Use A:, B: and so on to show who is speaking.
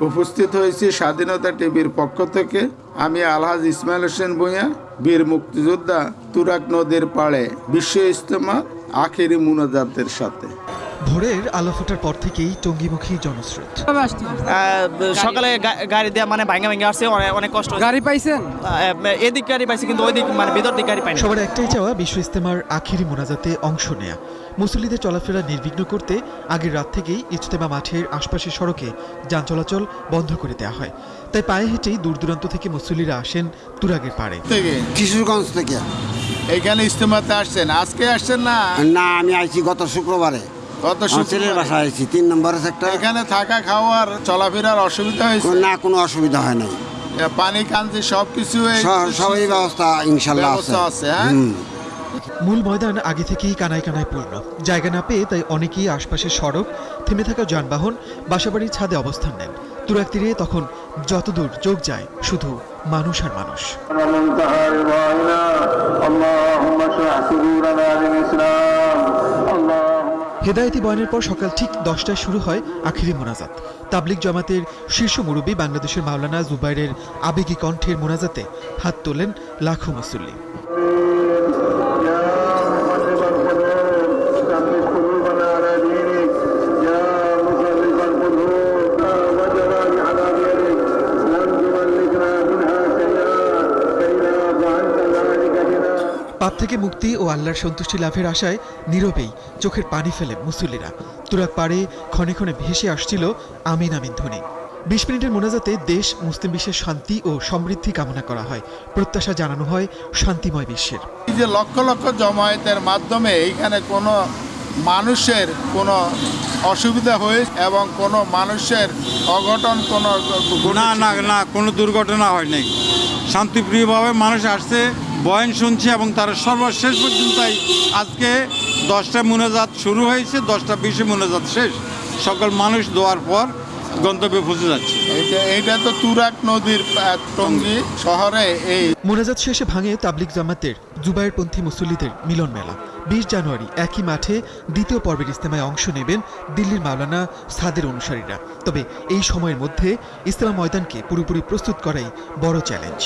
A: উপস্থিত হয়েছি স্বাধীনতা টিভির পক্ষ থেকে। আমি আলহাজ ইসমাইল হোসেন ভূঁইয়া, বীর মুক্তিযোদ্ধা তুরাক নদীর পাড়ে বিশ্ব ইজতেমা, আখেরি মুনাজাতের সাথে।
B: ভোরের আলো ফোটার পর থেকেই টঙ্গিমুখী জনস্রোত।
C: আহ, সকালে গাড়ি দেওয়া মানে ভাঙা ভাঙা আসছে অনেক অনেক কষ্ট
D: গাড়ি পাইছেন?
C: আহ, এদিক গাড়ি পাইছে কিন্তু ওই দিক মানে ভিতর দিক গাড়ি পাইনি।
B: সবার একটাই চাওয়া বিশ্ব ইস্তেমার আখিরি মোনাজাতে অংশ নেয়া। মুসল্লিদের চলাফেরা নির্বিঘ্ন করতে আগের রাত থেকেই ইজতেমা মাঠের আশপাশের সড়কে যান চলাচল বন্ধ করে দেওয়া হয়। তাই পায়ে হেঁটেই দূর দূরান্ত থেকে মুসল্লিরা আসেন তুরাগের পাড়ে।
E: কিশোরগঞ্জ থেকে।
A: এখানে ইজতেমাতে আসছেন। আজকে আসছেন না?
E: না আমি আইছি গত শুক্রবারে। ছেলের তিন নম্বর একটা
A: এখানে থাকা খাওয়ার চলাফেরার অসুবিধা হয়েছে?
E: না কোনো অসুবিধা হয় নাই।
A: পানি কান্তি সবকিছু এই-
E: স- সবই ব্যবস্থা ইনশাল্লাহ আছে।
A: হ্যাঁ?
B: মূল ময়দান আগে থেকেই কানায় কানায় পূর্ণ। জায়গা না পেয়ে তাই অনেকেই আশপাশের সড়ক থেমে থাকা যানবাহন বাসাবাড়ির ছাদে অবস্থান নেন। তুরাগ তীরে তখন যতদূর চোখ যায় শুধু মানুষ আর মানুষ। হেদায়তি বয়নের পর সকাল ঠিক দশটায় শুরু হয় আখিরি মোনাজাত। তাবলিক জামাতের শীর্ষ মুরব্বী বাংলাদেশের মাওলানা জুবাইরের আবেগী কণ্ঠের মোনাজাতে হাত তোলেন লাখো মুসল্লি। পাপ থেকে মুক্তি ও আল্লাহর সন্তুষ্টি লাভের আশায় নীরবেই চোখের পানি ফেলে মুসল্লিরা। তুরাক পাড়ে ক্ষণে ক্ষণে ভেসে আসছিল আমিন আমিন ধ্বনি। বিশ মিনিটের মোনাজাতে দেশ মুসলিম বিশ্বের শান্তি ও সমৃদ্ধি কামনা করা হয়। প্রত্যাশা জানানো হয় শান্তিময় বিশ্বের।
A: এই যে লক্ষ লক্ষ জমায়েতের মাধ্যমে এইখানে কোনো মানুষের কোনো অসুবিধা হয়ে এবং কোনো মানুষের অঘটন কোনো
F: না না না কোনো দুর্ঘটনা হয় নাই শান্তিপ্রিয়ভাবে মানুষ আসছে। বয়ান শুনছে এবং তারা সর্বশেষ পর্যন্তই আজকে দশটা মোনাজাত শুরু হয়েছে দশটা বিশে মোনাজাত শেষ। সকল মানুষ দোয়ার পর গন্তব্যে পৌঁছে যাচ্ছে।
A: এইটা তো তুরাক নদীর টঙ্গী শহরে এই।
B: মোনাজাত শেষে ভাঙে তাবলিক জামাতের জুবাইরপন্থী মুসল্লিদের মিলন মেলা। বিশ জানুয়ারি একই মাঠে দ্বিতীয় পর্বের ইস্তেমায় অংশ নেবেন দিল্লির মাওলানা সাদের অনুসারীরা। তবে এই সময়ের মধ্যে ইস্তেমা ময়দানকে পুরোপুরি প্রস্তুত করাই বড় চ্যালেঞ্জ।